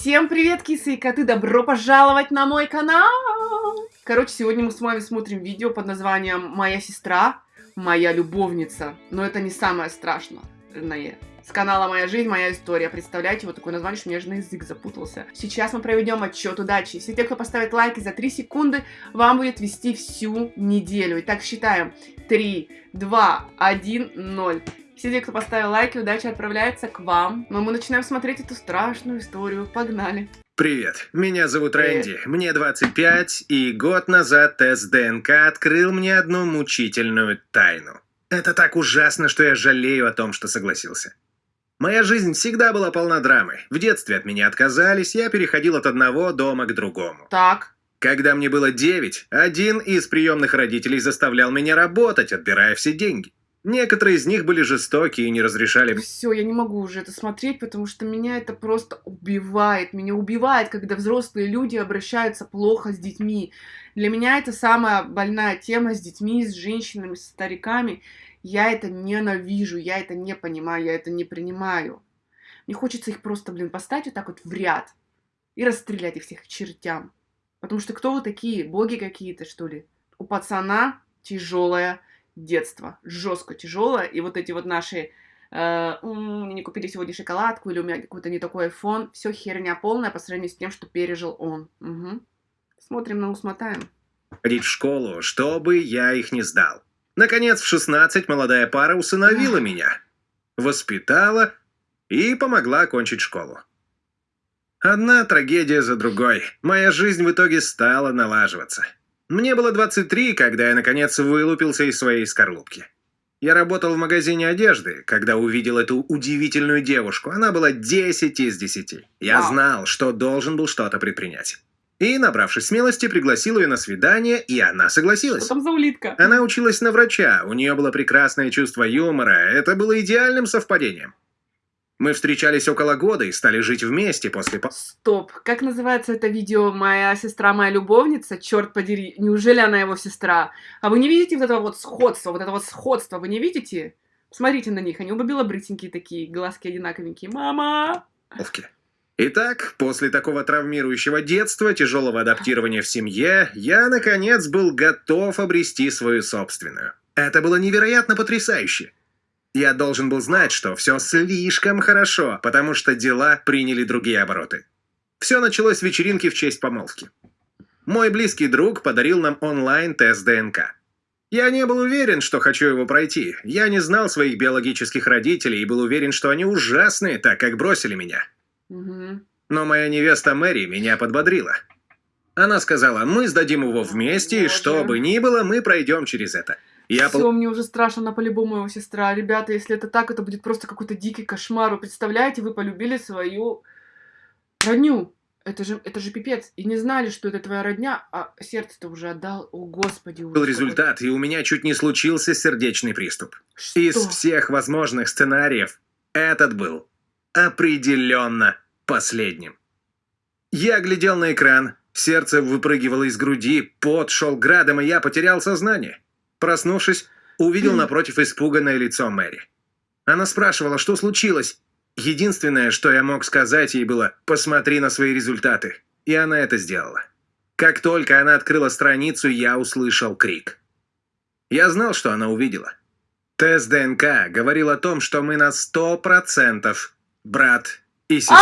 Всем привет, кисы и коты! Добро пожаловать на мой канал! Короче, сегодня мы с вами смотрим видео под названием «Моя сестра, моя любовница». Но это не самое страшное. С канала «Моя жизнь, моя история». Представляете, вот такое название, что у меня же на язык запутался. Сейчас мы проведем отчет удачи. Все те, кто поставит лайки за 3 секунды, вам будет вести всю неделю. Итак, считаем. 3, 2, 1, 0. Все те, кто поставил лайки, удача отправляется к вам. Но мы начинаем смотреть эту страшную историю. Погнали. Привет, меня зовут Рэнди, мне 25, и год назад тест ДНК открыл мне одну мучительную тайну. Это так ужасно, что я жалею о том, что согласился. Моя жизнь всегда была полна драмы. В детстве от меня отказались, я переходил от одного дома к другому. Так. Когда мне было 9, один из приемных родителей заставлял меня работать, отбирая все деньги. Некоторые из них были жестокие и не разрешали... Все, я не могу уже это смотреть, потому что меня это просто убивает. Меня убивает, когда взрослые люди обращаются плохо с детьми. Для меня это самая больная тема с детьми, с женщинами, с стариками. Я это ненавижу, я это не понимаю, я это не принимаю. Мне хочется их просто, блин, поставить вот так вот в ряд и расстрелять их всех к чертям. Потому что кто вы такие? Боги какие-то, что ли? У пацана тяжелая детство, жестко тяжелое, и вот эти вот наши э, мне не купили сегодня шоколадку, или у меня какой-то не такой iPhone, все херня полная по сравнению с тем, что пережил он. Угу. Смотрим на усмотаем. Ходить в школу, чтобы я их не сдал. Наконец, в 16 молодая пара усыновила меня, воспитала и помогла окончить школу. Одна трагедия за другой. Моя жизнь в итоге стала налаживаться. Мне было 23, когда я, наконец, вылупился из своей скорлупки. Я работал в магазине одежды, когда увидел эту удивительную девушку. Она была 10 из 10. Я знал, что должен был что-то предпринять. И, набравшись смелости, пригласил ее на свидание, и она согласилась. Что там за улитка? Она училась на врача, у нее было прекрасное чувство юмора, это было идеальным совпадением. Мы встречались около года и стали жить вместе после... по- Стоп, как называется это видео «Моя сестра, моя любовница»? Черт подери, неужели она его сестра? А вы не видите вот этого вот сходства, вот этого вот сходства, вы не видите? Смотрите на них, они оба белобрысенькие такие, глазки одинаковенькие. Мама! Итак, после такого травмирующего детства, тяжелого адаптирования в семье, я, наконец, был готов обрести свою собственную. Это было невероятно потрясающе. Я должен был знать, что все слишком хорошо, потому что дела приняли другие обороты. Все началось с вечеринки в честь помолвки. Мой близкий друг подарил нам онлайн-тест ДНК. Я не был уверен, что хочу его пройти. Я не знал своих биологических родителей и был уверен, что они ужасные, так как бросили меня. Угу. Но моя невеста Мэри меня подбодрила. Она сказала, мы сдадим его вместе, и что бы ни было, мы пройдем через это. Я Все, пол- мне уже страшно, она по-любому его сестра. Ребята, если это так, это будет просто какой-то дикий кошмар. Вы представляете, вы полюбили свою родню. Это же, это же пипец. И не знали, что это твоя родня, а сердце-то уже отдал. О, господи. был результат, и у меня чуть не случился сердечный приступ. Что? Из всех возможных сценариев этот был определенно последним. Я глядел на экран, сердце выпрыгивало из груди, пот шел градом, и я потерял сознание. Проснувшись, увидел напротив испуганное лицо Мэри. Она спрашивала, что случилось. Единственное, что я мог сказать ей было «посмотри на свои результаты». И она это сделала. Как только она открыла страницу, я услышал крик. Я знал, что она увидела. Тест ДНК говорил о том, что мы на сто процентов брат и сестра.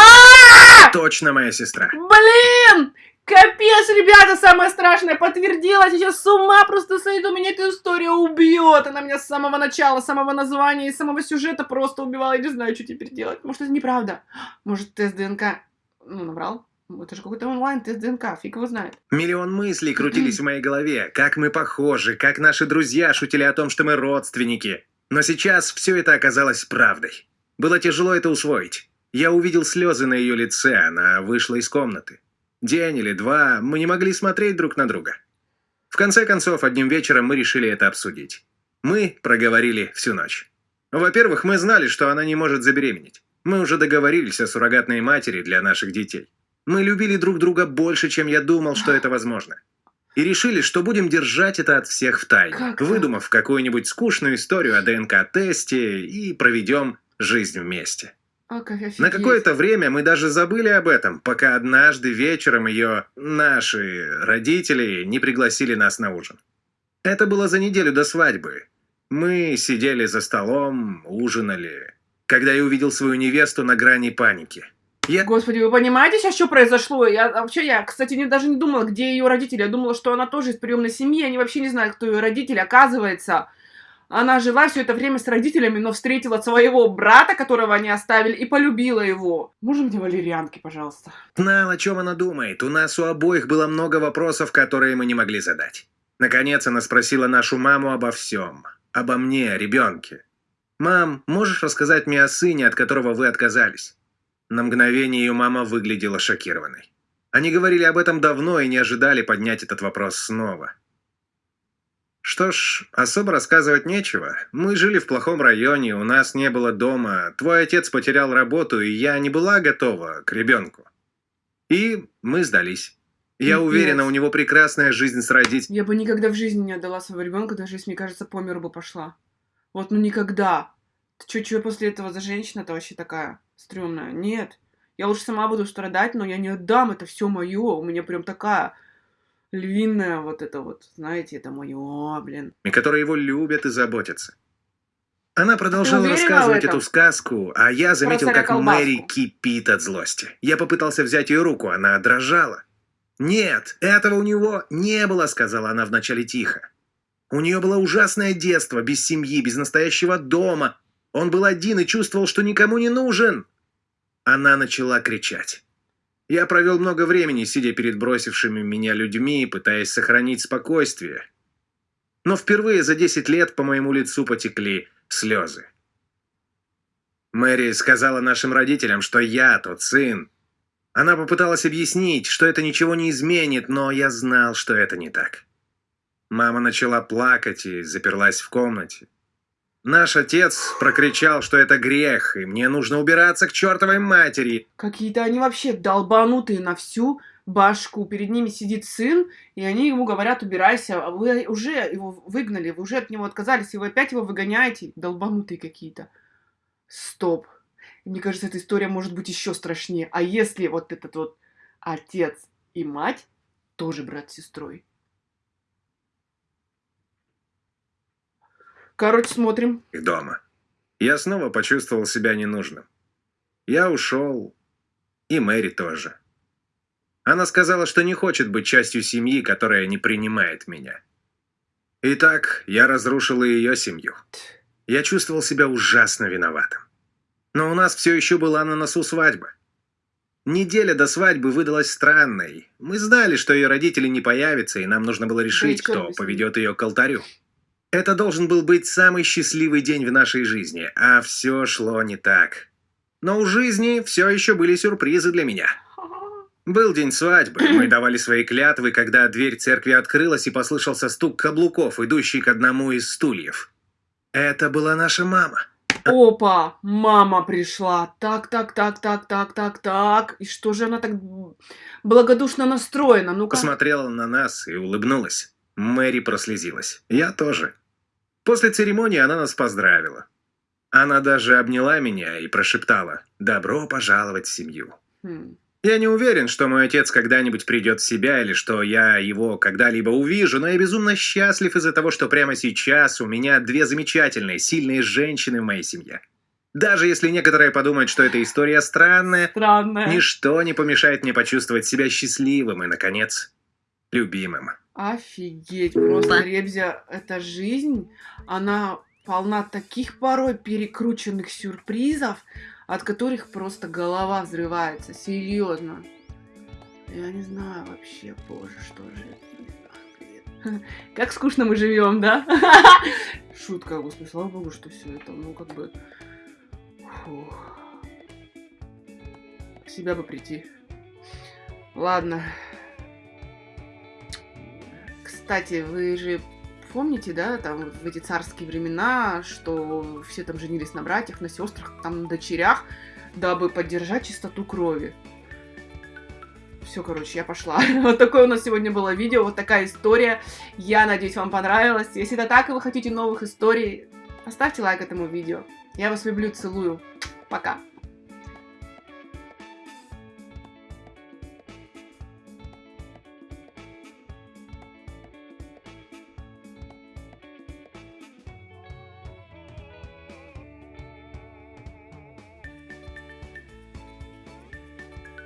Точно моя сестра. Блин! Капец, ребята, самое страшное подтвердила. Сейчас с ума просто сойду. Меня эта история убьет. Она меня с самого начала, с самого названия и самого сюжета просто убивала. Я не знаю, что теперь делать. Может, это неправда. Может, тест ДНК... Ну, наврал. Это же какой-то онлайн-тест ДНК. Фиг его знает. Миллион мыслей крутились в моей голове. Как мы похожи, как наши друзья шутили о том, что мы родственники. Но сейчас все это оказалось правдой. Было тяжело это усвоить. Я увидел слезы на ее лице, она вышла из комнаты. День или два мы не могли смотреть друг на друга. В конце концов, одним вечером мы решили это обсудить. Мы проговорили всю ночь. Во-первых, мы знали, что она не может забеременеть. Мы уже договорились о суррогатной матери для наших детей. Мы любили друг друга больше, чем я думал, что это возможно. И решили, что будем держать это от всех в тайне, выдумав какую-нибудь скучную историю о ДНК-тесте и проведем жизнь вместе. А, как На какое-то время мы даже забыли об этом, пока однажды вечером ее, наши родители, не пригласили нас на ужин. Это было за неделю до свадьбы. Мы сидели за столом, ужинали, когда я увидел свою невесту на грани паники. Я Господи, вы понимаете сейчас, что произошло? Я вообще, я, кстати, не, даже не думала, где ее родители. Я думала, что она тоже из приемной семьи. Они вообще не знают, кто ее родители. Оказывается, она жила все это время с родителями, но встретила своего брата, которого они оставили, и полюбила его. Можно мне валерьянки, пожалуйста? знал, о чем она думает. У нас у обоих было много вопросов, которые мы не могли задать. Наконец она спросила нашу маму обо всем. Обо мне, ребенке. «Мам, можешь рассказать мне о сыне, от которого вы отказались?» На мгновение ее мама выглядела шокированной. Они говорили об этом давно и не ожидали поднять этот вопрос снова. Что ж, особо рассказывать нечего. Мы жили в плохом районе, у нас не было дома, твой отец потерял работу, и я не была готова к ребенку. И мы сдались. Я Пипец. уверена, у него прекрасная жизнь с родителями. Я бы никогда в жизни не отдала своего ребенка, даже если, мне кажется, по миру бы пошла. Вот, ну никогда. Ты чё, чё после этого за женщина-то вообще такая стрёмная? Нет. Я лучше сама буду страдать, но я не отдам, это все мое. У меня прям такая львиная вот это вот, знаете, это мое, блин. которые его любят и заботятся. Она продолжала рассказывать эту сказку, а я заметил, как колбаску. Мэри кипит от злости. Я попытался взять ее руку, она дрожала. «Нет, этого у него не было», — сказала она вначале тихо. «У нее было ужасное детство, без семьи, без настоящего дома. Он был один и чувствовал, что никому не нужен». Она начала кричать. Я провел много времени, сидя перед бросившими меня людьми, пытаясь сохранить спокойствие. Но впервые за 10 лет по моему лицу потекли слезы. Мэри сказала нашим родителям, что я тот сын. Она попыталась объяснить, что это ничего не изменит, но я знал, что это не так. Мама начала плакать и заперлась в комнате. Наш отец прокричал, что это грех, и мне нужно убираться к чертовой матери. Какие-то они вообще долбанутые на всю башку. Перед ними сидит сын, и они ему говорят, убирайся. А вы уже его выгнали, вы уже от него отказались, и вы опять его выгоняете. Долбанутые какие-то. Стоп. Мне кажется, эта история может быть еще страшнее. А если вот этот вот отец и мать тоже брат с сестрой? Короче, смотрим. их дома. Я снова почувствовал себя ненужным. Я ушел, и Мэри тоже. Она сказала, что не хочет быть частью семьи, которая не принимает меня. Итак, я разрушил и ее семью. Я чувствовал себя ужасно виноватым. Но у нас все еще была на носу свадьба. Неделя до свадьбы выдалась странной. Мы знали, что ее родители не появятся, и нам нужно было решить, и кто поведет ее к алтарю. Это должен был быть самый счастливый день в нашей жизни, а все шло не так. Но у жизни все еще были сюрпризы для меня. Был день свадьбы, мы давали свои клятвы, когда дверь церкви открылась и послышался стук каблуков, идущий к одному из стульев. Это была наша мама. Опа, мама пришла. Так, так, так, так, так, так, так. И что же она так благодушно настроена? Ну-ка. Посмотрела на нас и улыбнулась. Мэри прослезилась. Я тоже. После церемонии она нас поздравила. Она даже обняла меня и прошептала «Добро пожаловать в семью». Хм. Я не уверен, что мой отец когда-нибудь придет в себя или что я его когда-либо увижу, но я безумно счастлив из-за того, что прямо сейчас у меня две замечательные, сильные женщины в моей семье. Даже если некоторые подумают, что эта история странная, Странная. ничто не помешает мне почувствовать себя счастливым и, наконец, любимым. Офигеть, просто Ребзя, эта жизнь, она полна таких порой перекрученных сюрпризов, от которых просто голова взрывается, серьезно. Я не знаю вообще, боже, что же это. Как скучно мы живем, да? Шутка, господи, слава богу, что все это, ну, как бы... фух. Себя бы прийти. Ладно. Кстати, вы же помните, да, там в эти царские времена, что все там женились на братьях, на сестрах, там на дочерях, дабы поддержать чистоту крови. Все, короче, я пошла. Вот такое у нас сегодня было видео, вот такая история. Я надеюсь, вам понравилось. Если это так, и вы хотите новых историй, поставьте лайк этому видео. Я вас люблю, целую. Пока.